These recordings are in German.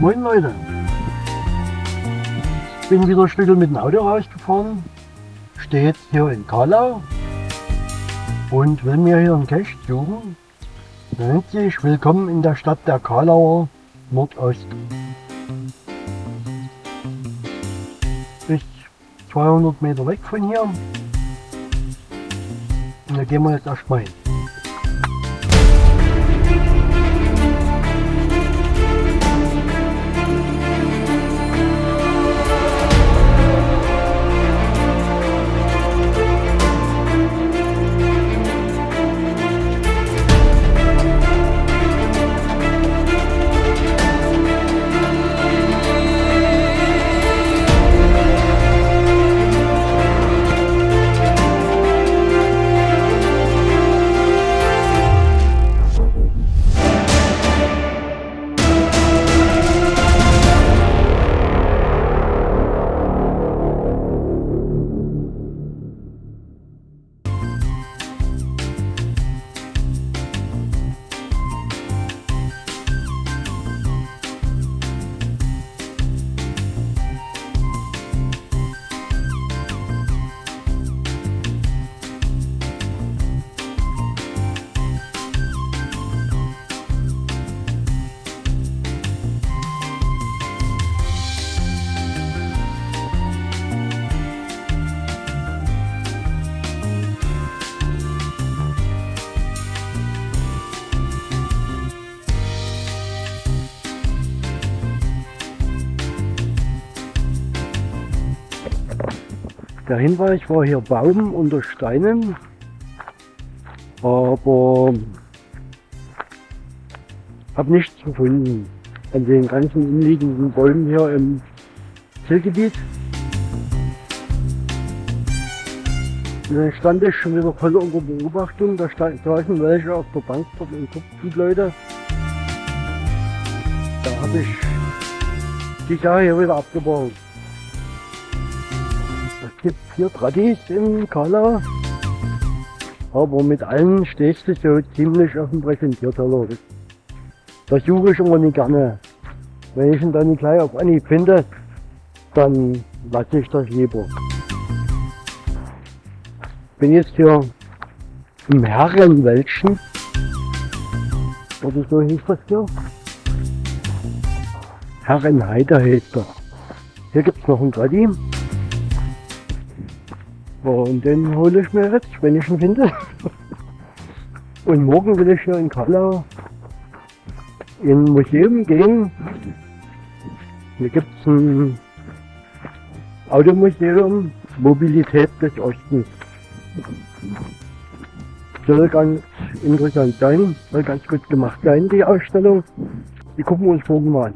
Moin Leute! Ich bin wieder ein Stück mit dem Auto rausgefahren, stehe jetzt hier in Karlau und will mir hier einen Cache suchen. Nennt sich Willkommen in der Stadt der Karlauer Nordost. Ist 200 Meter weg von hier. Und da gehen wir jetzt erstmal hin. Der Hinweis war hier Baum unter Steinen, aber habe nichts gefunden an den ganzen umliegenden Bäumen hier im Zielgebiet. Und dann stand ich schon wieder voll unter Beobachtung, da saßen welche auf der Bank dort und guckten Leute. Da habe ich die Sache hier wieder abgebrochen gibt vier Tradis in Kala. Aber mit allen stehst du so ziemlich auf dem Präsentierteller. Das suche ich immer nicht gerne. Wenn ich ihn dann nicht gleich auf Anhieb finde, dann lasse ich das lieber. Bin jetzt hier im Herrenwäldchen. Oder so hieß das hier. Herrenheide heißt das. Hier gibt es noch ein Tradi. Und den hole ich mir jetzt, wenn ich ihn finde. Und morgen will ich hier in Kallau in ein Museum gehen. Hier gibt es ein Automuseum Mobilität des Ostens. Soll ganz interessant sein, soll ganz gut gemacht sein, die Ausstellung. Die gucken wir uns morgen mal an.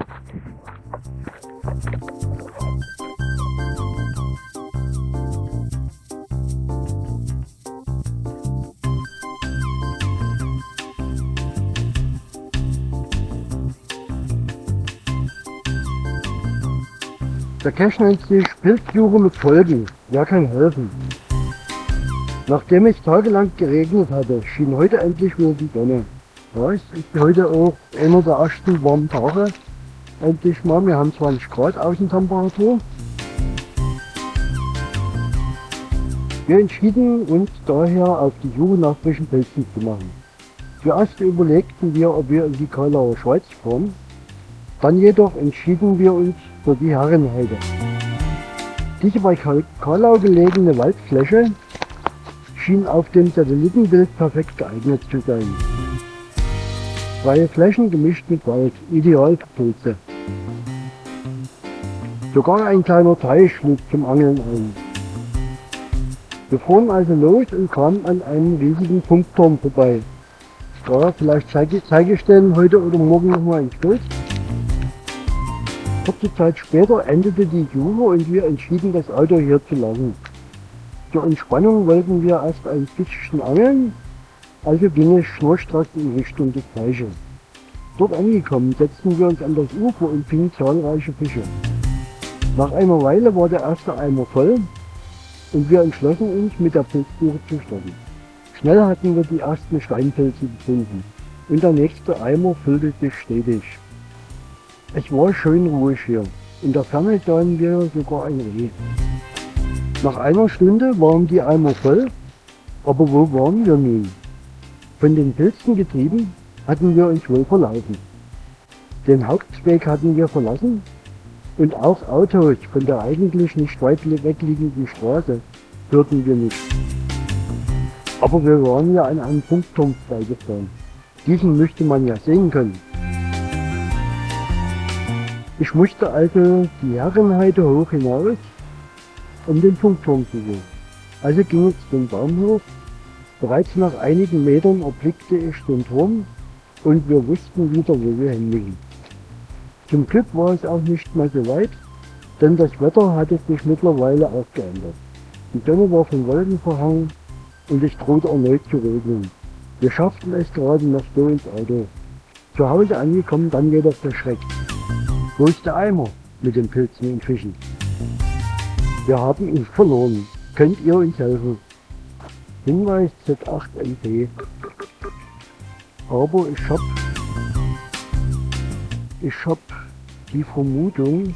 Der Cache nennt sich Pilzsuche mit Folgen. Wer kann helfen? Nachdem es tagelang geregnet hatte, schien heute endlich wieder die Sonne. Ja, es ist heute auch einer der ersten warmen Tage. Endlich mal, wir haben 20 Grad Außentemperatur. Wir entschieden uns daher auf die Suche nach frischen Pilzen zu machen. Zuerst überlegten wir, ob wir in die Karlauer Schweiz fahren. Dann jedoch entschieden wir uns für die Herrenheide. Diese bei Karlau gelegene Waldfläche schien auf dem Satellitenbild perfekt geeignet zu sein. Freie Flächen gemischt mit Wald, ideal für Pilze. Sogar ein kleiner Teich schlug zum Angeln ein. Wir fuhren also los und kamen an einem riesigen Funkturm vorbei. Ja, vielleicht zeige, ich den heute oder morgen nochmal ins Bild. Kurze Zeit später endete die Suche und wir entschieden, das Auto hier zu lassen. Zur Entspannung wollten wir erst ein bisschen angeln, also ging es schnurstracks in Richtung des Teiches. Dort angekommen, setzten wir uns an das Ufer und fingen zahlreiche Fische. Nach einer Weile war der erste Eimer voll und wir entschlossen uns, mit der Pilzsuche zu starten. Schnell hatten wir die ersten Steinpilze gefunden und der nächste Eimer füllte sich stetig. Es war schön ruhig hier. In der Ferne sahen wir sogar ein Reh. Nach einer Stunde waren die Eimer voll, aber wo waren wir nun? Von den Pilzen getrieben hatten wir uns wohl verlaufen. Den Hauptweg hatten wir verlassen und auch Autos von der eigentlich nicht weit wegliegenden Straße hörten wir nicht. Aber wir waren ja an einem Funkturm vorbeigefahren. Diesen möchte man ja sehen können. Ich musste also die Herrenheide hoch hinaus, um den Funkturm zu sehen. Also ging es den Baumhof. Bereits nach einigen Metern erblickte ich den Turm und wir wussten wieder, wo wir hinliegen. Zum Glück war es auch nicht mehr so weit, denn das Wetter hatte sich mittlerweile auch geändert. Die Sonne war von Wolken verhangen und es drohte erneut zu regnen. Wir schafften es gerade noch so ins Auto. Zu Hause angekommen, dann jedoch der Schreck. Wo ist der Eimer mit den Pilzen und Fischen? Wir haben ihn verloren. Könnt ihr uns helfen? Hinweis Z8MP. Aber ich hab, ich hab die Vermutung,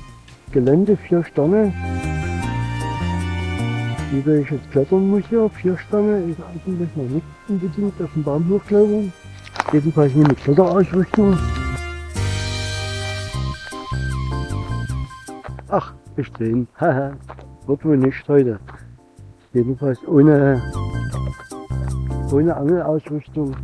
Gelände 4 Sterne, soll ich jetzt klettern muss hier, 4 Sterne ist eigentlich noch nicht unbedingt auf dem Baum hochklettern. Jedenfalls nicht mit Kletterausrüstung. Ach, ich sehen. Haha, wird wohl nicht heute. Jedenfalls ohne, ohne Angelausrüstung.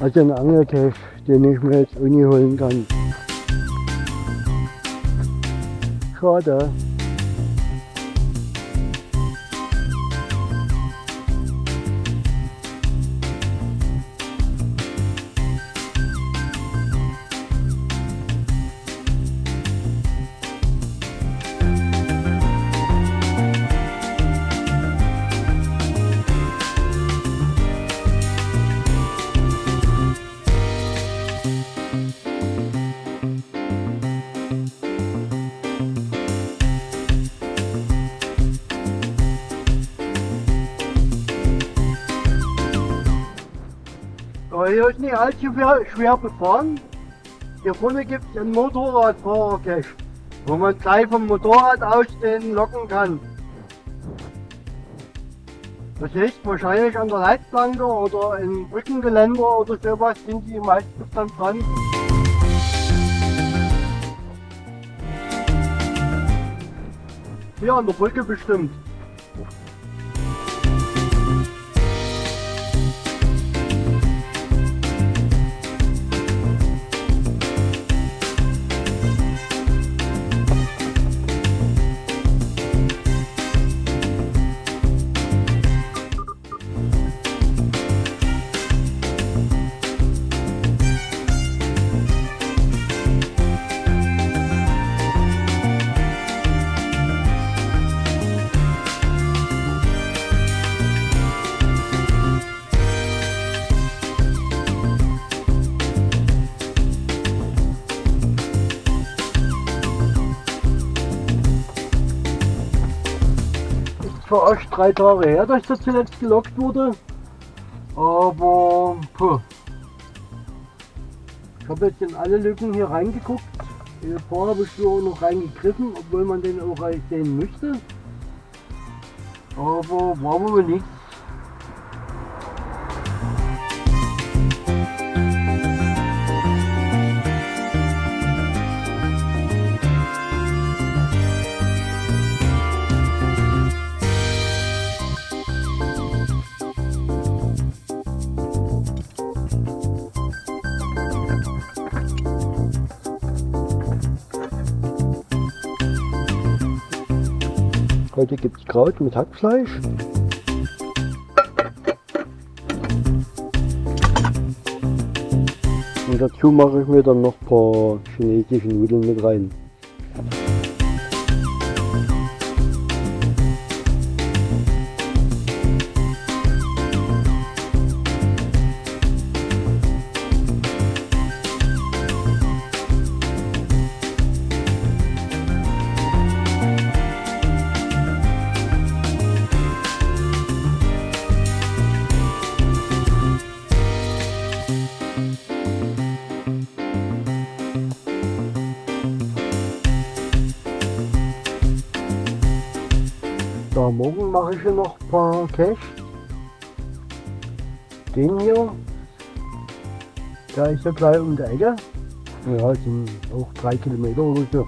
Also ein Angelcache, den ich mir jetzt Uni holen kann. Schade. Aber hier ist nicht allzu schwer, befahren. Hier vorne gibt es einen Motorradfahrer-Cache, wo man gleich vom Motorrad aus den locken kann. Das heißt, wahrscheinlich an der Leitplanke oder im Brückengeländer oder sowas sind die meistens dann dran. Hier an der Brücke bestimmt. Zwar erst drei Tage her, dass das zuletzt gelockt wurde, aber puh. ich habe jetzt in alle Lücken hier reingeguckt. In ein paar habe ich hier noch reingegriffen, obwohl man den auch sehen müsste. Aber war wohl nichts. Heute gibt es Kraut mit Hackfleisch. Und dazu mache ich mir dann noch ein paar chinesische Nudeln mit rein. Morgen mache ich hier noch ein paar Cash. Den hier, der ist ja gleich um die Ecke. Ja, sind auch drei Kilometer oder so.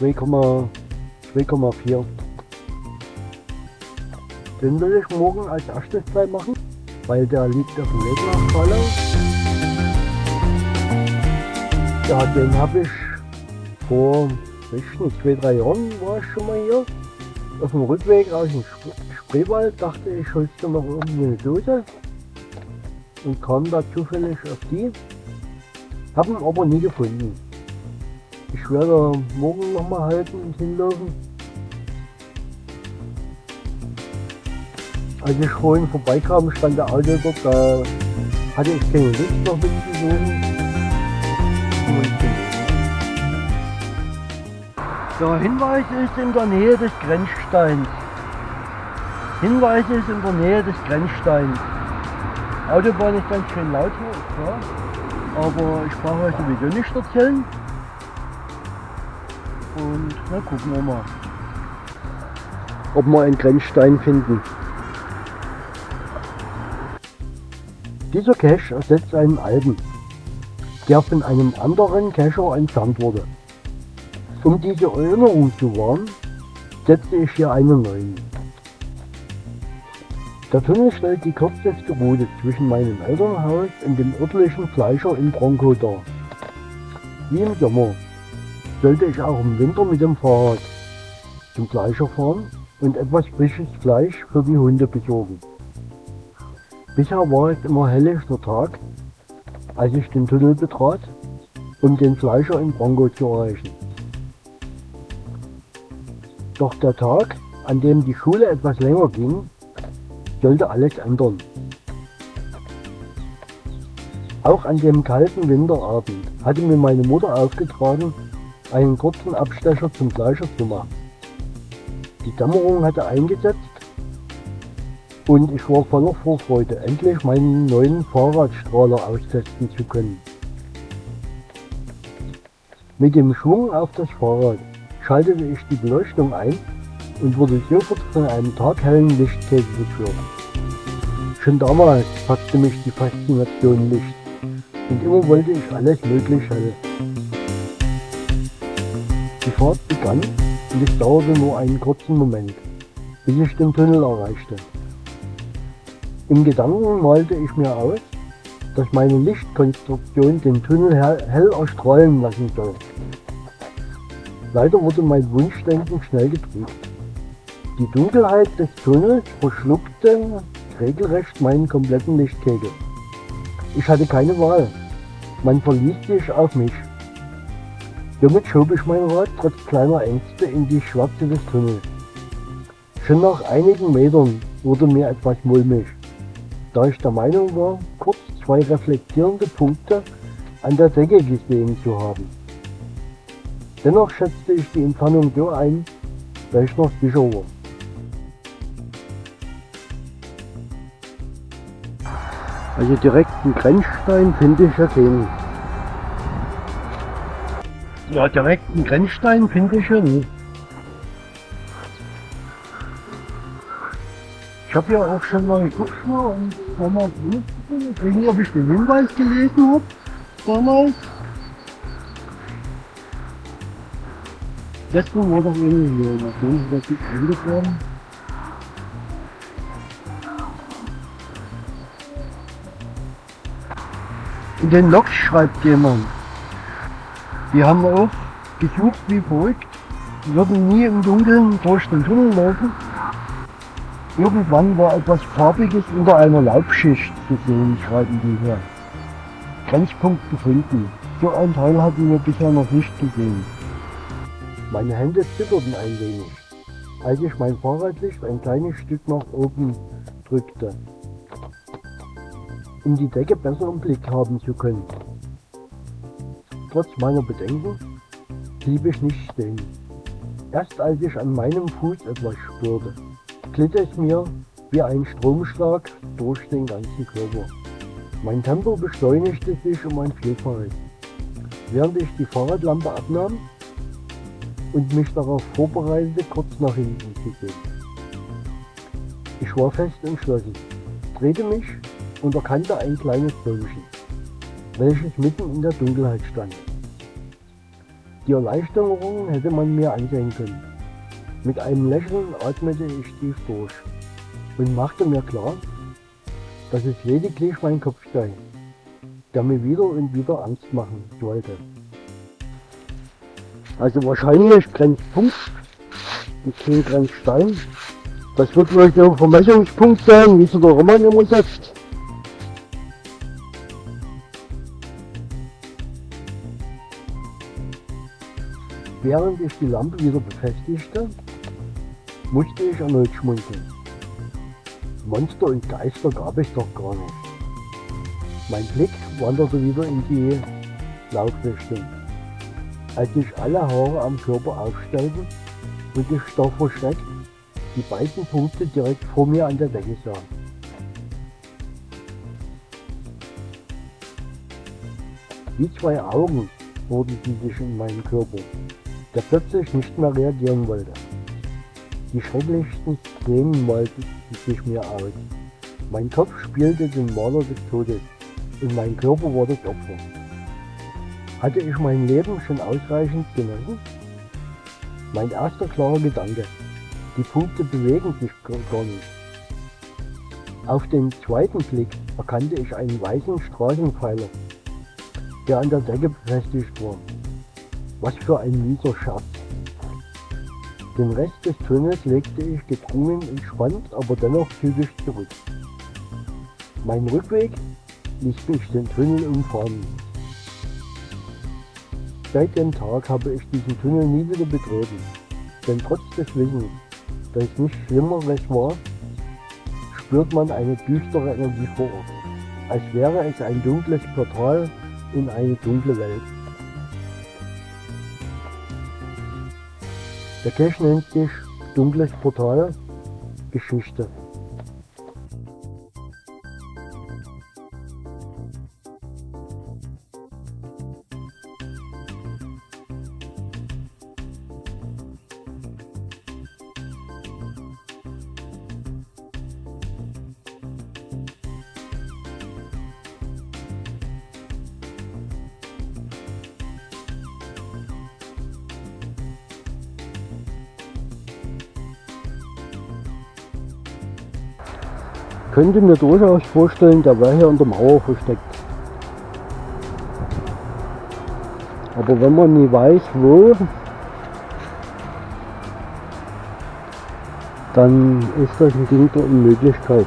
2,4. Den will ich morgen als erstes gleich machen, weil der liegt auf dem Weg nach Fallau. Ja, den habe ich vor, nicht, zwei, drei Jahren war ich schon mal hier. Auf dem Rückweg aus dem Sp Spreewald dachte ich, holst du noch irgendwie eine Dose und kam da zufällig auf die. Haben aber nie gefunden. Ich werde morgen nochmal halten und hinlaufen. Als ich vorhin vorbeikam, stand der Auto dort, da hatte ich keine Lust noch mitzusuchen. So, Hinweis ist in der Nähe des Grenzsteins. Hinweis ist in der Nähe des Grenzsteins. Autobahn ist ganz schön laut hier, klar. Aber ich brauche euch sowieso nicht erzählen. Und na gucken wir mal, ob wir einen Grenzstein finden. Dieser Cache ersetzt einen alten, der von einem anderen Cacher entfernt wurde. Um diese Erinnerung zu wahren, setze ich hier einen neuen. Der Tunnel stellt die kürzeste Route zwischen meinem Elternhaus und dem örtlichen Fleischer in Bronco dar. Wie im Sommer sollte ich auch im Winter mit dem Fahrrad zum Fleischer fahren und etwas frisches Fleisch für die Hunde besorgen. Bisher war es immer helllichter Tag, als ich den Tunnel betrat, um den Fleischer in Bronco zu erreichen. Doch der Tag, an dem die Schule etwas länger ging, sollte alles ändern. Auch an dem kalten Winterabend hatte mir meine Mutter aufgetragen, einen kurzen Abstecher zum Fleischer zu machen. Die Dämmerung hatte eingesetzt und ich war voller Vorfreude, endlich meinen neuen Fahrradstrahler austesten zu können. Mit dem Schwung auf das Fahrrad schaltete ich die Beleuchtung ein und wurde sofort von einem taghellen Lichtkegel geführt. Schon damals packte mich die Faszination Licht und immer wollte ich alles möglich hell. Die Fahrt begann und es dauerte nur einen kurzen Moment, bis ich den Tunnel erreichte. Im Gedanken malte ich mir aus, dass meine Lichtkonstruktion den Tunnel hell erstrahlen lassen soll. Leider wurde mein Wunschdenken schnell getrübt. Die Dunkelheit des Tunnels verschluckte regelrecht meinen kompletten Lichtkegel. Ich hatte keine Wahl. Man verließ sich auf mich. Somit schob ich mein Rad trotz kleiner Ängste in die Schwarze des Tunnels. Schon nach einigen Metern wurde mir etwas mulmig, da ich der Meinung war, kurz zwei reflektierende Punkte an der Decke gesehen zu haben. Dennoch schätzte ich die Entfernung so ein, da ich noch sicher war. Also direkt einen Grenzstein finde ich ja keinen. Ja, direkt einen Grenzstein finde ich ja nicht. Ich habe ja auch schon mal geguckt nicht, ob ich den Hinweis gelesen habe damals. Letztes war doch irgendwie hier, sie das nicht eingefahren. In den Loks schreibt jemand. Die haben auch gesucht wie verrückt, würden nie im Dunkeln durch den Tunnel laufen. Irgendwann war etwas Farbiges unter einer Laubschicht zu sehen, schreiben die hier. Grenzpunkt gefunden. So ein Teil hatten wir bisher noch nicht gesehen. Meine Hände zitterten ein wenig, als ich mein Fahrradlicht ein kleines Stück nach oben drückte um die Decke besser im Blick haben zu können. Trotz meiner Bedenken blieb ich nicht stehen. Erst als ich an meinem Fuß etwas spürte, glitt es mir wie ein Stromschlag durch den ganzen Körper. Mein Tempo beschleunigte sich um ein Vielfaches. Während ich die Fahrradlampe abnahm, und mich darauf vorbereitete, kurz nach hinten zu gehen. Ich war fest entschlossen, drehte mich und erkannte ein kleines Bäumchen, welches mitten in der Dunkelheit stand. Die Erleichterung hätte man mir ansehen können. Mit einem Lächeln atmete ich tief durch und machte mir klar, dass es lediglich mein Kopf sei, der mir wieder und wieder Angst machen wollte. Also wahrscheinlich Grenzpunkt und kein Grenzstein. Das wird wohl der Vermessungspunkt sein, wie es der Roman immer sagt. Während ich die Lampe wieder befestigte, musste ich erneut schmunzeln. Monster und Geister gab es doch gar nicht. Mein Blick wanderte wieder in die Laufrichtung. Als sich alle Haare am Körper aufstellten und ich starr verschreckt die beiden Punkte direkt vor mir an der Decke sah. Wie zwei Augen wurden sie sich in meinem Körper, der plötzlich nicht mehr reagieren wollte. Die schrecklichsten Szenen malten sich mir aus. Mein Kopf spielte den Maler des Todes und mein Körper war das Opfer. Hatte ich mein Leben schon ausreichend genossen? Mein erster klarer Gedanke. Die Punkte bewegen sich gar nicht. Auf den zweiten Blick erkannte ich einen weißen Straßenpfeiler, der an der Decke befestigt war. Was für ein mieser Scherz. Den Rest des Tunnels legte ich gedrungen, entspannt, aber dennoch zügig zurück. Mein Rückweg ließ mich den Tunnel umfahren. Seit dem Tag habe ich diesen Tunnel nie wieder betreten, denn trotz des Wissens, dass es nichts Schlimmeres war, spürt man eine düstere Energie vor Ort, als wäre es ein dunkles Portal in eine dunkle Welt. Der Cache nennt sich Dunkles Portal Geschichte. Könnte mir durchaus vorstellen, der wäre hier in der Mauer versteckt. Aber wenn man nie weiß, wo, dann ist das ein Ding der Unmöglichkeit.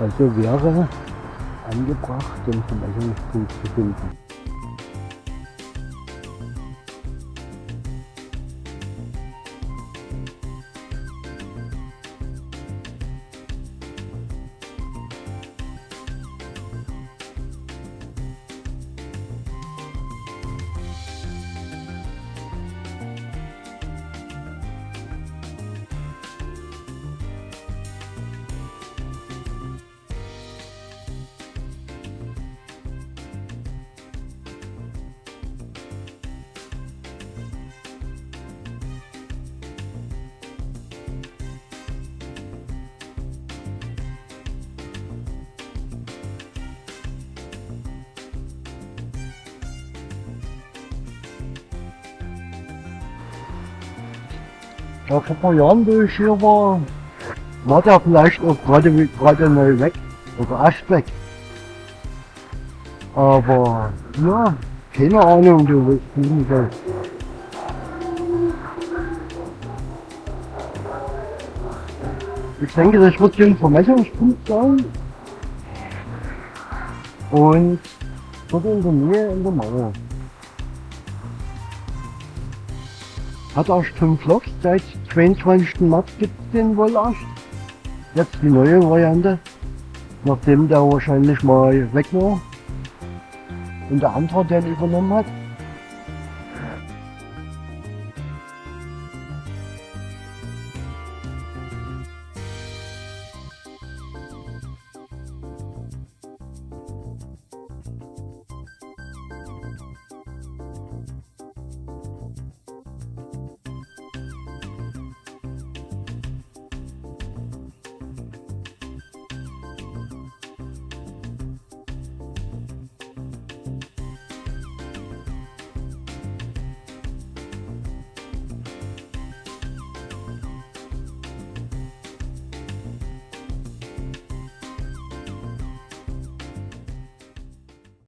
Also wäre angebracht, den Vermessungspunkt zu finden. Ja, vor ein paar Jahren, wo ich hier war, war der vielleicht auch gerade gerade neu weg oder erst weg. Aber ja, keine Ahnung, du willst nicht soll. Ich denke, das wird hier ein Vermessungspunkt sein. Und dort in der Nähe in der Mauer. Hat erst 5 Loks, seit 22. März gibt den wohl erst. Jetzt die neue Variante, nachdem der wahrscheinlich mal weg war und der andere den übernommen hat.